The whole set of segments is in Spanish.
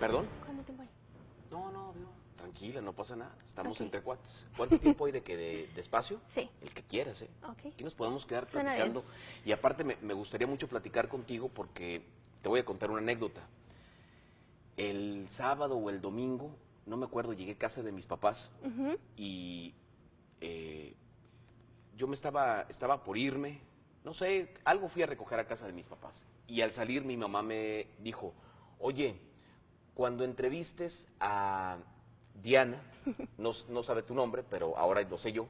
¿Perdón? ¿Cuánto tiempo hay? No, no, Dios, tranquila, no pasa nada. Estamos entre cuates. ¿Cuánto tiempo hay de que de, de espacio? Sí. El que quieras, ¿eh? Ok. Aquí nos podemos quedar Suena platicando. Y aparte me, me gustaría mucho platicar contigo porque te voy a contar una anécdota. El sábado o el domingo, no me acuerdo, llegué a casa de mis papás y eh, yo me estaba, estaba por irme, no sé, algo fui a recoger a casa de mis papás. Y al salir mi mamá me dijo, oye, cuando entrevistes a Diana, no, no sabe tu nombre, pero ahora lo sé yo,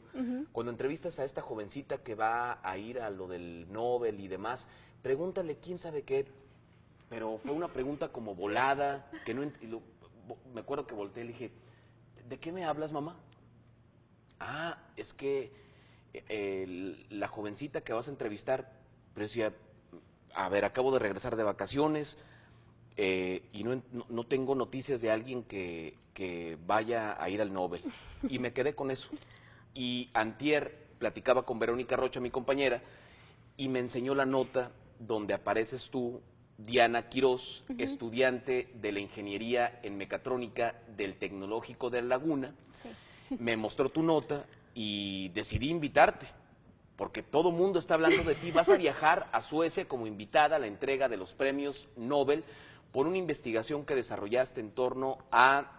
cuando entrevistas a esta jovencita que va a ir a lo del Nobel y demás, pregúntale quién sabe qué, pero fue una pregunta como volada, que no lo- me acuerdo que volteé y le dije, ¿de qué me hablas, mamá? Ah, es que eh, el- la jovencita que vas a entrevistar, pero decía, a ver, acabo de regresar de vacaciones eh, y no, no- tengo noticias de alguien que, que vaya a ir al Nobel. Y me quedé con eso. Y antier platicaba con Verónica Rocha, mi compañera, y me enseñó la nota donde apareces tú, Diana Quirós, estudiante de la ingeniería en mecatrónica del Tecnológico de La Laguna. Me mostró tu nota y decidí invitarte, porque todo mundo está hablando de ti. Vas a viajar a Suecia como invitada a la entrega de los premios Nobel por una investigación que desarrollaste en torno a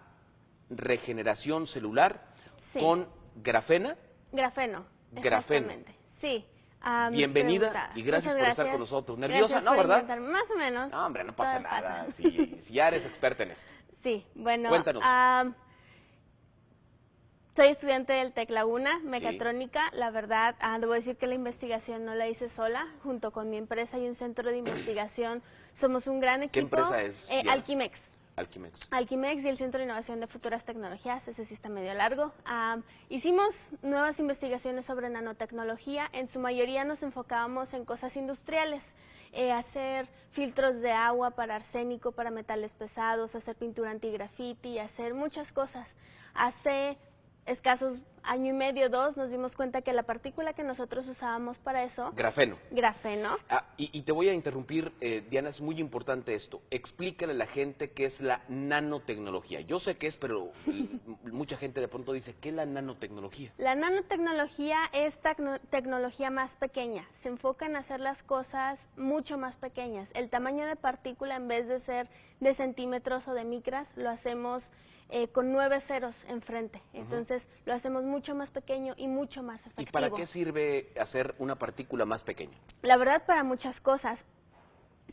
regeneración celular Sí. con grafena. Grafeno. Grafeno. Sí. ah, Bienvenida pregunta. y gracias por estar con nosotros. ¿Nerviosa? Gracias No, ¿verdad? Más o menos. No, hombre, no pasa Todo nada. si ya eres experta en esto. Sí, bueno. Cuéntanos. ah, soy estudiante del TEC Laguna, mecatrónica. La verdad, ah, debo decir que la investigación no la hice sola. Junto con mi empresa y un centro de investigación, somos un gran equipo. empresa es, Eh? Alquimex. Alquimex. Alquimex y el Centro de Innovación de Futuras Tecnologías, ese sí está medio largo. Ah, hicimos nuevas investigaciones sobre nanotecnología, en su mayoría nos enfocábamos en cosas industriales, eh, hacer filtros de agua para arsénico, para metales pesados, hacer pintura antigrafiti, hacer muchas cosas. Hace escasos año y medio, dos, nos dimos cuenta que la partícula que nosotros usábamos para eso, Grafeno. grafeno, Ah, y, y te voy a interrumpir, eh, Diana, es muy importante esto. Explícale a la gente qué es la nanotecnología. Yo sé qué es, pero mucha gente de pronto dice, ¿qué es la nanotecnología? La nanotecnología es tecno- tecnología más pequeña. Se enfoca en hacer las cosas mucho más pequeñas. El tamaño de partícula, en vez de ser de centímetros o de micras, lo hacemos eh, con nueve ceros enfrente. Entonces, lo hacemos mucho más pequeño y mucho más ¿Y efectivo. para qué sirve hacer una partícula más pequeña? La verdad, para muchas cosas.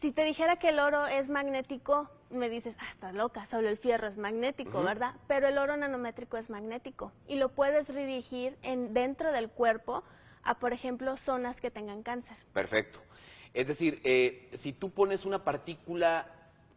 Si te dijera que el oro es magnético, me dices, ah, estás loca, solo el fierro es magnético, ¿verdad? Pero el oro nanométrico es magnético y lo puedes dirigir en, dentro del cuerpo a, por ejemplo, zonas que tengan cáncer. Perfecto. Es decir, eh, si tú pones una partícula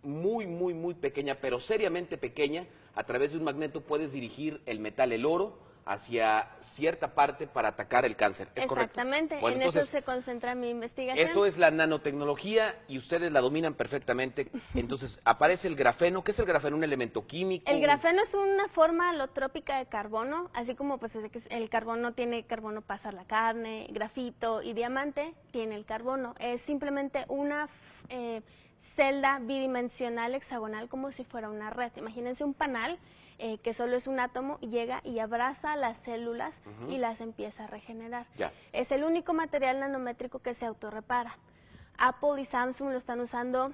muy, muy, muy pequeña, pero seriamente pequeña, a través de un magneto puedes dirigir el metal, el oro, hacia cierta parte para atacar el cáncer. ¿Es correcto? Exactamente, Bueno, en entonces, eso se concentra mi investigación. Eso es la nanotecnología y ustedes la dominan perfectamente. Entonces, aparece el grafeno. ¿Qué es el grafeno? ¿Un elemento químico? El grafeno es una forma alotrópica de carbono, así como pues el carbono tiene carbono hacer la carne, grafito y diamante, tiene el carbono. Es simplemente una eh, celda bidimensional hexagonal como si fuera una red. Imagínense un panal eh, que solo es un átomo llega y abraza las células y las empieza a regenerar. Ya. Es el único material nanométrico que se autorrepara. Apple y Samsung lo están usando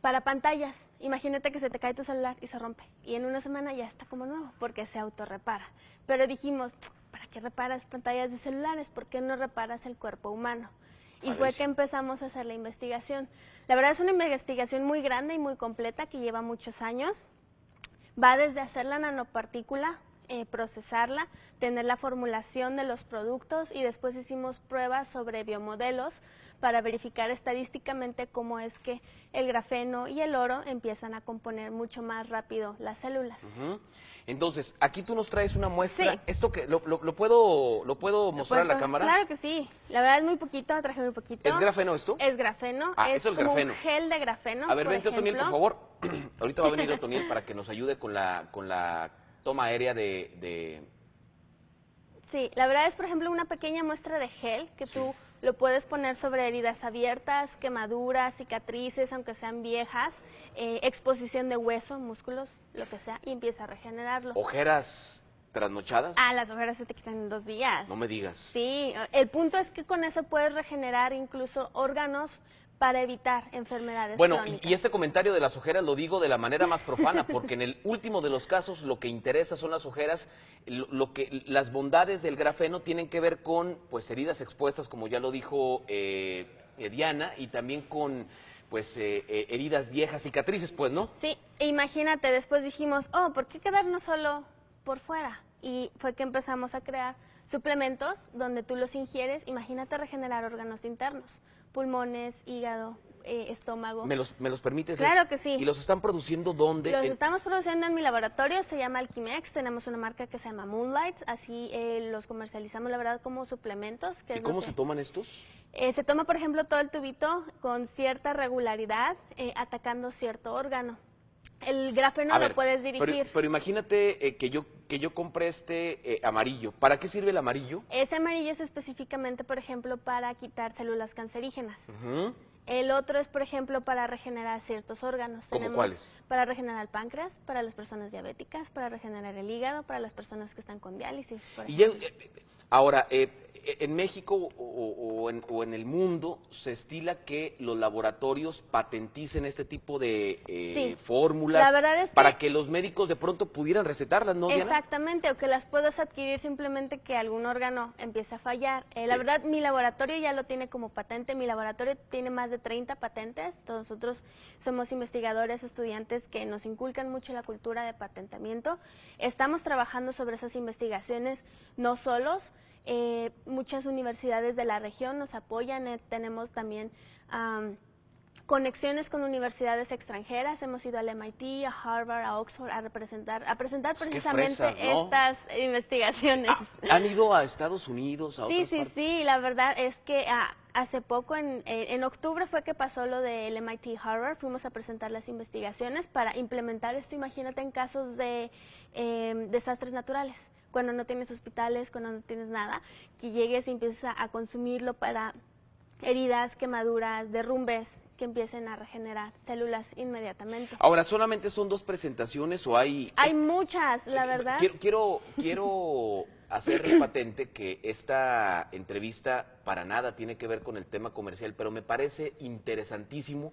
para pantallas. Imagínate que se te cae tu celular y se rompe. Y en una semana ya está como nuevo, porque se autorrepara. Pero dijimos, ¿para qué reparas pantallas de celulares? ¿Por qué no reparas el cuerpo humano? Y fue que empezamos a hacer la investigación. La verdad es una investigación muy grande y muy completa que lleva muchos años. Va desde hacer la nanopartícula, eh, procesarla, tener la formulación de los productos y después hicimos pruebas sobre biomodelos para verificar estadísticamente cómo es que el grafeno y el oro empiezan a componer mucho más rápido las células. Entonces, aquí tú nos traes una muestra. Sí. ¿Esto que lo, lo- lo puedo, lo puedo mostrar a la ¿Puedo? cámara? Claro que sí. La verdad es muy poquito, traje muy poquito. ¿Es grafeno esto? Es grafeno. Ah, es eso es como grafeno. un gel de grafeno. A ver, por vente, Otoniel, por favor. Ahorita va a venir Otoniel para que nos ayude con la, con la toma aérea de, de, Sí, la verdad es, por ejemplo, una pequeña muestra de gel que tú lo puedes poner sobre heridas abiertas, quemaduras, cicatrices, aunque sean viejas, eh, exposición de hueso, músculos, lo que sea, y empieza a regenerarlo. ¿Ojeras trasnochadas? Ah, las ojeras se te quitan en dos días. No me digas. Sí, el punto es que con eso puedes regenerar incluso órganos para evitar enfermedades Bueno, y, crónicas. y este comentario de las ojeras lo digo de la manera más profana, porque en el último de los casos lo que interesa son las ojeras, lo, lo que las bondades del grafeno tienen que ver con pues heridas expuestas, como ya lo dijo eh, eh, Diana, y también con pues eh, eh, heridas viejas, cicatrices, pues, ¿no? Sí, e imagínate, después dijimos, oh, ¿por qué quedarnos solo por fuera? Y fue que empezamos a crear suplementos donde tú los ingieres, imagínate regenerar órganos internos, pulmones, hígado, eh, estómago. ¿Me los, me los permites? Claro que sí. ¿Y los están produciendo dónde? Los En- estamos produciendo en mi laboratorio, se llama Alquimex, tenemos una marca que se llama Moonlight, así eh, los comercializamos, la verdad, como suplementos. Que ¿Y cómo que- se toman estos? Eh, se toma, por ejemplo, todo el tubito con cierta regularidad, eh, atacando cierto órgano. El grafeno A lo ver, puedes dirigir. Pero, imagínate eh, que yo que yo compré este eh, amarillo. ¿Para qué sirve el amarillo? Ese amarillo es específicamente, por ejemplo, para quitar células cancerígenas. El otro es, por ejemplo, para regenerar ciertos órganos. ¿Cómo Tenemos cuáles? Para regenerar el páncreas, para las personas diabéticas, para regenerar el hígado, para las personas que están con diálisis. por Y ejemplo. eh, ahora, eh, en México o, en, o en el mundo se estila que los laboratorios patenticen este tipo de eh, Sí. fórmulas es que- para que los médicos de pronto pudieran recetarlas, ¿no, Diana? Exactamente, o que las puedas adquirir simplemente que algún órgano empiece a fallar. Eh, La verdad, mi laboratorio ya lo tiene como patente, mi laboratorio tiene más de 30 patentes, todos nosotros somos investigadores, estudiantes que nos inculcan mucho la cultura de patentamiento. Estamos trabajando sobre esas investigaciones no solos, eh, muchas universidades de la región nos apoyan, eh, tenemos también... am, conexiones con universidades extranjeras. Hemos ido al MIT, a Harvard, a Oxford a representar, a presentar Pues precisamente fresas, ¿no? estas investigaciones. Ah, ¿Han ido a Estados Unidos, a sí, otras sí, partes? sí. La verdad es que ah, hace poco, en, eh, en octubre fue que pasó lo del MIT Harvard. Fuimos a presentar las investigaciones para implementar esto. Imagínate en casos de eh, desastres naturales. Cuando no tienes hospitales, cuando no tienes nada, que llegues y empieces a, a consumirlo para heridas, quemaduras, derrumbes, que empiecen a regenerar células inmediatamente. Ahora, ¿solamente son dos presentaciones o hay...? Hay muchas, la verdad. Quiero, quiero, quiero hacer patente que esta entrevista para nada tiene que ver con el tema comercial, pero me parece interesantísimo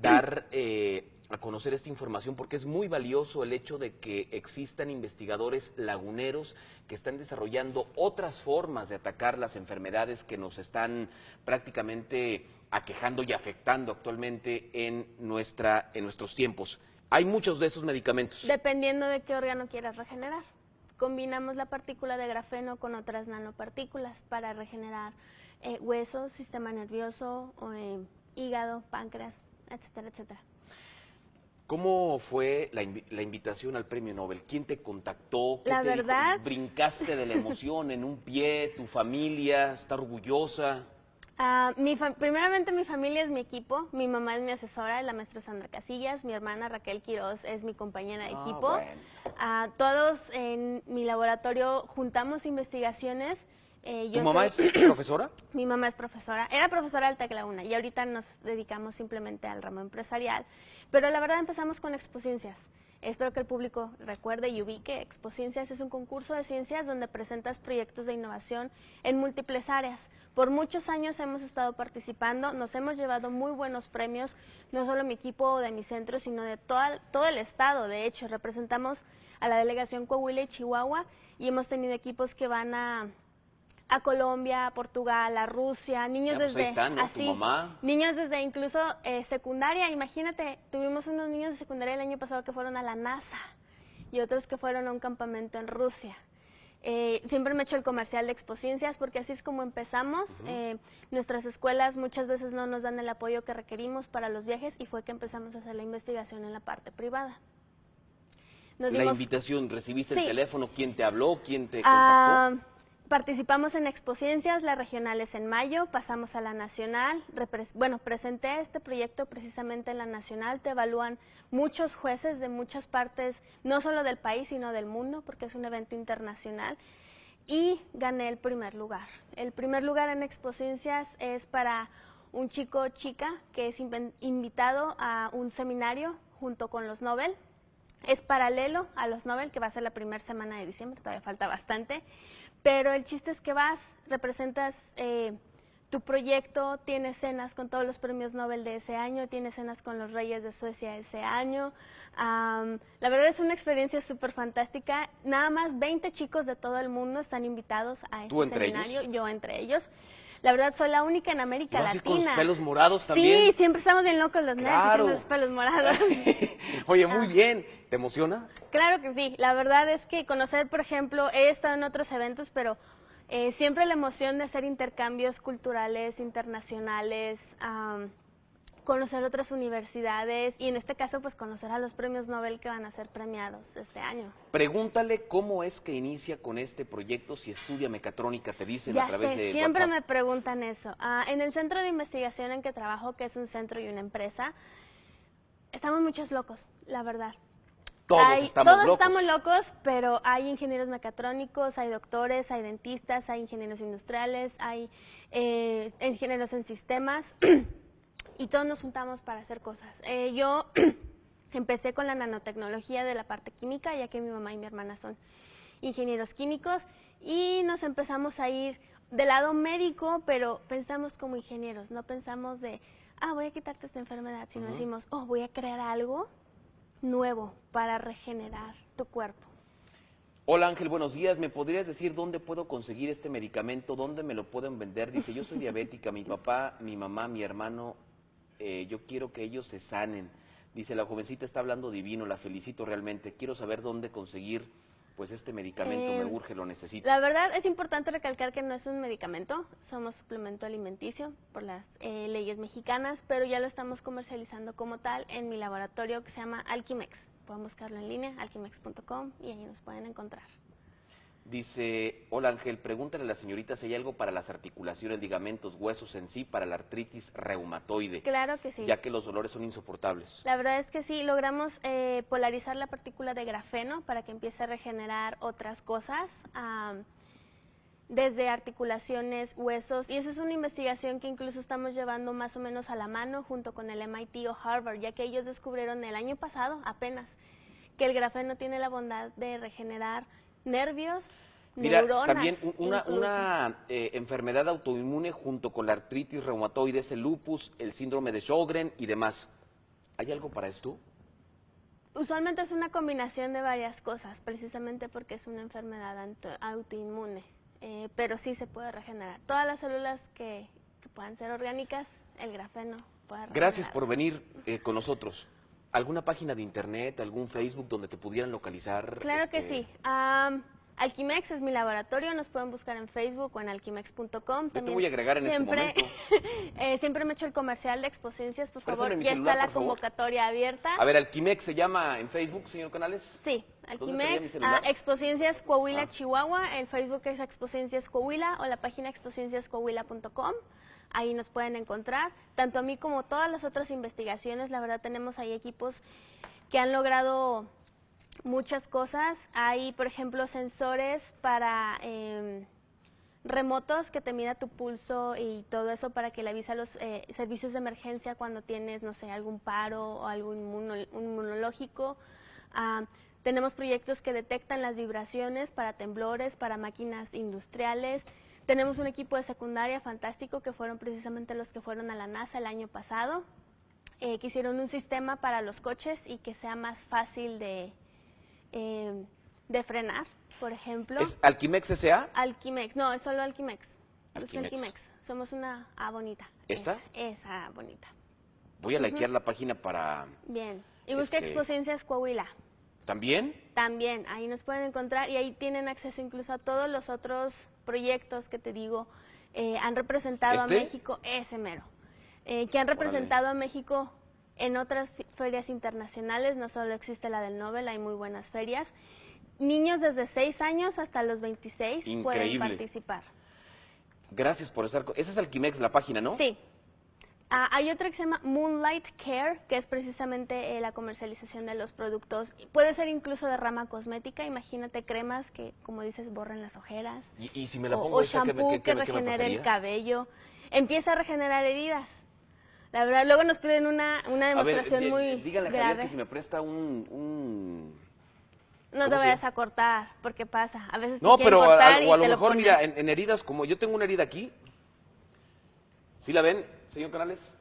dar eh, a conocer esta información porque es muy valioso el hecho de que existan investigadores laguneros que están desarrollando otras formas de atacar las enfermedades que nos están prácticamente aquejando y afectando actualmente en, nuestra, en nuestros tiempos. Hay muchos de esos medicamentos. Dependiendo de qué órgano quieras regenerar. Combinamos la partícula de grafeno con otras nanopartículas para regenerar eh, huesos, sistema nervioso, eh, hígado, páncreas, etcétera, etcétera. ¿Cómo fue la, invi- la invitación al premio Nobel? ¿Quién te contactó? ¿Qué La te dijo? verdad- ¿Brincaste de la emoción en un pie? ¿Tu familia está orgullosa? Ah, mi primeramente mi familia es mi equipo, mi mamá es mi asesora, la maestra Sandra Casillas, mi hermana Raquel Quiroz es mi compañera de Ah, equipo. bueno. Ah, todos en mi laboratorio juntamos investigaciones. Eh, ¿Tu mamá soy- es profesora? Mi mamá es profesora, era profesora del TEC La Una y ahorita nos dedicamos simplemente al ramo empresarial. Pero la verdad empezamos con Expociencias. Espero que el público recuerde y ubique. Expociencias es un concurso de ciencias donde presentas proyectos de innovación en múltiples áreas. Por muchos años hemos estado participando, nos hemos llevado muy buenos premios, no solo mi equipo de mi centro, sino de toda- todo el estado. De hecho, representamos a la delegación Coahuila y Chihuahua y hemos tenido equipos que van a a Colombia, a Portugal, a Rusia, niños Ya, pues desde ahí están, ¿no? Tu así, mamá. niños desde incluso eh, secundaria. Imagínate, tuvimos unos niños de secundaria el año pasado que fueron a la NASA y otros que fueron a un campamento en Rusia. Eh, siempre me he hecho el comercial de Expociencias porque así es como empezamos. Eh, nuestras escuelas muchas veces no nos dan el apoyo que requerimos para los viajes y fue que empezamos a hacer la investigación en la parte privada. Nos La dimos- invitación, ¿recibiste Sí. el teléfono? ¿Quién te habló? ¿Quién te Ah, contactó? Participamos en Expociencias, las regionales en mayo, pasamos a la nacional. bueno, presenté este proyecto precisamente en la nacional. Te evalúan muchos jueces de muchas partes, no solo del país, sino del mundo, porque es un evento internacional. y gané el primer lugar. El primer lugar en Expociencias es para un chico chica que es invitado a un seminario junto con los Nobel. Es paralelo a los Nobel, que va a ser la primera semana de diciembre, todavía falta bastante. Pero el chiste es que vas, representas eh, tu proyecto, tienes cenas con todos los premios Nobel de ese año, tienes cenas con los reyes de Suecia ese año. la verdad es una experiencia súper fantástica. Nada más 20 chicos de todo el mundo están invitados a este seminario, yo entre ellos. La verdad, soy la única en América Latina. con los pelos morados también? Sí, siempre estamos bien locos los claro. los pelos morados. Oye, muy ah. bien. ¿Te emociona? Claro que sí. La verdad es que conocer, por ejemplo, he estado en otros eventos, pero eh, siempre la emoción de hacer intercambios culturales, internacionales, conocer otras universidades y en este caso pues conocer a los premios Nobel que van a ser premiados este año. Pregúntale cómo es que inicia con este proyecto, si estudia mecatrónica, te dicen a través de siempre me preguntan eso. Ah, en el centro de investigación en que trabajo, que es un centro y una empresa, estamos muchos locos, la verdad. Todos estamos todos locos. estamos locos, pero hay ingenieros mecatrónicos, hay doctores, hay dentistas, hay ingenieros industriales, hay eh, ingenieros en sistemas. y todos nos juntamos para hacer cosas. Eh, yo empecé con la nanotecnología de la parte química, ya que mi mamá y mi hermana son ingenieros químicos, y nos empezamos a ir del lado médico, pero pensamos como ingenieros, no pensamos de, ah, voy a quitarte esta enfermedad, sino decimos, oh, voy a crear algo nuevo para regenerar tu cuerpo. Hola Ángel, buenos días. ¿Me podrías decir dónde puedo conseguir este medicamento? ¿Dónde me lo pueden vender? Dice, yo soy diabética, mi papá, mi mamá, mi hermano eh, yo quiero que ellos se sanen. Dice, la jovencita está hablando divino, la felicito realmente. Quiero saber dónde conseguir pues este medicamento, me eh, urge, lo necesito. La verdad es importante recalcar que no es un medicamento, somos suplemento alimenticio por las eh, leyes mexicanas, pero ya lo estamos comercializando como tal en mi laboratorio que se llama Alquimex. Pueden buscarlo en línea, alquimex.com y ahí nos pueden encontrar. Dice, hola Ángel, pregúntale a la señorita si hay algo para las articulaciones, ligamentos, huesos en sí, para la artritis reumatoide. Claro que sí. Ya que los dolores son insoportables. La verdad es que sí, logramos eh, polarizar la partícula de grafeno para que empiece a regenerar otras cosas, desde articulaciones, huesos, y eso es una investigación que incluso estamos llevando más o menos a la mano junto con el MIT o Harvard, ya que ellos descubrieron el año pasado apenas que el grafeno tiene la bondad de regenerar nervios, Mira, también una, eh, enfermedad autoinmune junto con la artritis reumatoide, el lupus, el síndrome de Sjögren y demás. ¿Hay algo para esto? Usualmente es una combinación de varias cosas, precisamente porque es una enfermedad autoinmune, eh, pero sí se puede regenerar. Todas las células que, puedan ser orgánicas, el grafeno puede regenerar. Gracias por venir eh, con nosotros. ¿Alguna página de internet, algún Facebook donde te pudieran localizar? Claro que este, sí. Alquimex es mi laboratorio, nos pueden buscar en Facebook o en alquimex.com. Yo te voy a agregar en siempre, este momento. eh, siempre me he hecho el comercial de Exposencias, por favor, ya está la convocatoria abierta. A ver, Alquimex se llama en Facebook, señor Canales. Sí, Alquimex, a Exposencias Coahuila, ah. Chihuahua, el Facebook es Exposencias Coahuila o la página exposenciascoahuila.com. Ahí nos pueden encontrar, tanto a mí como todas las otras investigaciones, la verdad tenemos ahí equipos que han logrado muchas cosas. Hay, por ejemplo, sensores para em, remotos que te mida tu pulso y todo eso para que le avise a los eh, servicios de emergencia cuando tienes, no sé, algún paro o algo inmunológico. Ah, tenemos proyectos que detectan las vibraciones para temblores, para máquinas industriales. Tenemos un equipo de secundaria fantástico que fueron precisamente los que fueron a la NASA el año pasado, eh, que hicieron un sistema para los coches y que sea más fácil de, eh, de frenar, por ejemplo. ¿Es Alquimex S.A.? Alquimex, no, es solo Alquimex. Alquimex. Somos una A bonita. ¿Esta? Esa bonita. Voy a likear la página para... Bien. Y busca este... Coahuila. ¿También? También, ahí nos pueden encontrar y ahí tienen acceso incluso a todos los otros proyectos que te digo eh, han representado a ¿Este? México, ese mero, eh, que han representado a México en otras ferias internacionales, no solo existe la del Nobel, hay muy buenas ferias. Niños desde 6 años hasta los 26 pueden participar. Gracias por estar. Esa es Alquimex, la página, ¿no? Sí. Ah, hay otra que se llama Moonlight Care, que es precisamente eh, la comercialización de los productos. Puede ser incluso de rama cosmética. Imagínate cremas que, como dices, borren las ojeras. Y, y si me la o, pongo o esa, ¿qué me- shampoo que me- qué me regenere el cabello. Empieza a regenerar heridas. La verdad, luego nos piden una, una A ver, demostración di- muy díganle a Javier grave. que si me presta un... un- No ¿cómo te vayas a cortar, porque pasa. A veces te No, pero a, cortar a- y o a lo mejor, mira, en, en heridas, como yo tengo una herida aquí, ¿sí la ven, señor Canales?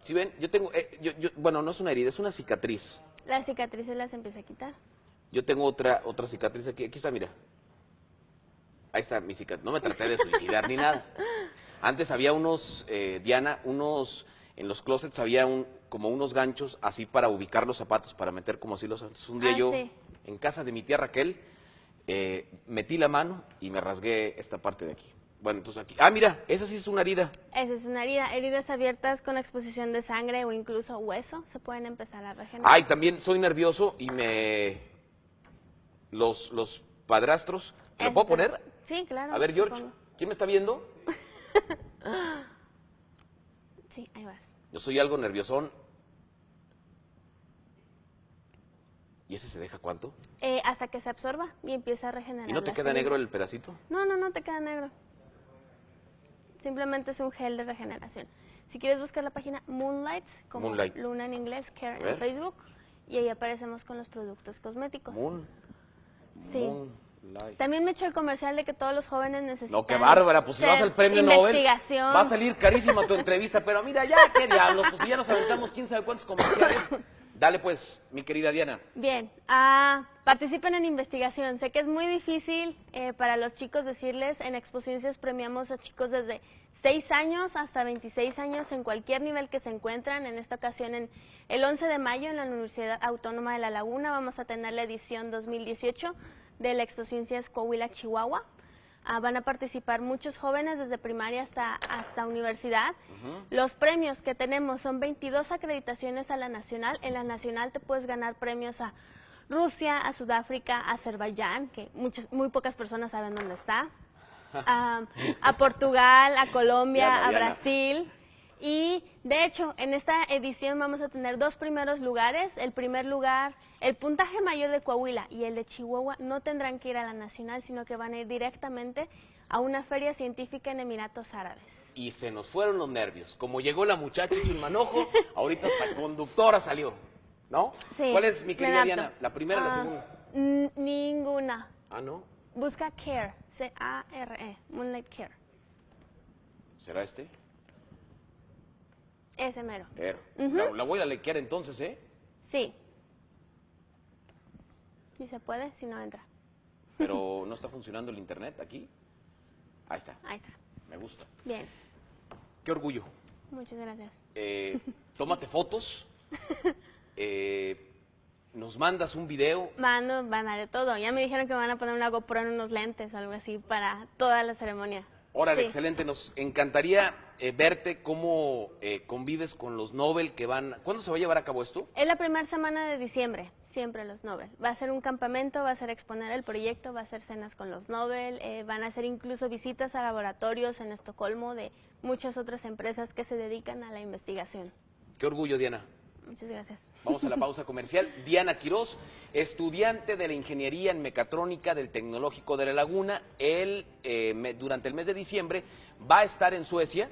¿Sí ven? Yo tengo, eh, yo- yo- bueno, no es una herida, es una cicatriz. Las cicatrices las empieza a quitar. Yo tengo otra, otra cicatriz aquí, aquí está, mira. Ahí está mi cicatriz. No me traté de suicidar ni nada. Antes había unos, eh, Diana, unos, en los closets había un, como unos ganchos así para ubicar los zapatos, para meter como así los zapatos. Un día Ah, yo, sí. en casa de mi tía Raquel, eh, metí la mano y me rasgué esta parte de aquí. Bueno, entonces aquí, ah, mira, esa sí es una herida. Esa es una herida. Heridas abiertas con exposición de sangre o incluso hueso se pueden empezar a regenerar. Ay, también soy nervioso y me, los, los padrastros, ¿me lo puedo se poner? Sí, claro. A ver, George, supongo. ¿quién me está viendo? Sí, ahí vas. Yo soy algo nerviosón. ¿Y ese se deja cuánto? Eh, hasta que se absorba y empieza a regenerar. ¿Y no te queda negro el pedacito? No, no, no te queda negro. Simplemente es un gel de regeneración. Si quieres buscar la página Moonlights, como Moonlight. Luna en inglés, Care en. Facebook, y ahí aparecemos con los productos cosméticos. Moon. Sí. También me he hecho el comercial de que todos los jóvenes necesitan. No, qué bárbara, pues si vas al premio Nobel, va a salir carísima tu entrevista, pero mira, ya, qué diablos, pues si ya nos aventamos quién sabe cuántos comerciales. Dale pues, mi querida Diana. Bien, ah, participen en investigación. Sé que es muy difícil eh, para los chicos decirles, en Exposiciones premiamos a chicos desde 6 años hasta 26 años en cualquier nivel que se encuentran. En esta ocasión, en el 11 de mayo, en la Universidad Autónoma de La Laguna, vamos a tener la edición 2018 de la Exposiciones Coahuila, Chihuahua. Ah, van a participar muchos jóvenes desde primaria hasta, hasta universidad. Los premios que tenemos son 22 acreditaciones a la nacional. En la nacional te puedes ganar premios a Rusia, a Sudáfrica, a Azerbaiyán, que muchas, muy pocas personas saben dónde está, a, a Portugal, a Colombia, Diana, a Diana. Brasil. Y de hecho, en esta edición vamos a tener dos primeros lugares. El primer lugar, el puntaje mayor de Coahuila y el de Chihuahua no tendrán que ir a la nacional, sino que van a ir directamente a una feria científica en Emiratos Árabes. Y se nos fueron los nervios. Como llegó la muchacha hecho un manojo, ahorita hasta conductora salió. ¿No? Sí, ¿Cuál es, mi querida. Diana? ¿La primera o la Ah, segunda? Ninguna. Ah, no. Busca Care, C-A-R-E, Moonlight Care. ¿Será este? Ese mero. Er. la, la voy a lequear entonces, ¿eh? Sí. Si se puede, si no entra. Pero no está funcionando el internet aquí. Ahí está, Ahí está. me gusta. Bien. Qué orgullo. Muchas gracias. Eh, tómate fotos. eh, nos mandas un video. Van, van a de todo. Ya me dijeron que me van a poner una GoPro en unos lentes o algo así para toda la ceremonia. Órale, Sí. excelente. Nos encantaría eh, verte cómo eh, convives con los Nobel que van. ¿Cuándo se va a llevar a cabo esto? Es la primera semana de diciembre, siempre los Nobel. Va a ser un campamento, va a ser exponer el proyecto, va a ser cenas con los Nobel, eh, van a hacer incluso visitas a laboratorios en Estocolmo de muchas otras empresas que se dedican a la investigación. Qué orgullo, Diana. Muchas gracias. Vamos a la pausa comercial. Diana Quirós, estudiante de la Ingeniería en Mecatrónica del Tecnológico de La Laguna, él eh, durante el mes de diciembre va a estar en Suecia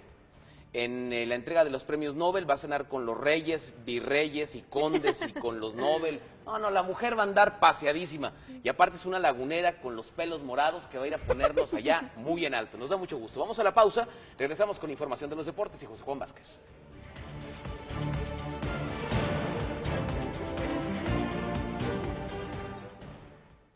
en eh, la entrega de los premios Nobel, va a cenar con los reyes, virreyes y condes y con los Nobel. No, no, la mujer va a andar paseadísima. Y aparte es una lagunera con los pelos morados que va a ir a ponerlos allá muy en alto. Nos da mucho gusto. Vamos a la pausa, regresamos con información de los deportes y José Juan Vázquez.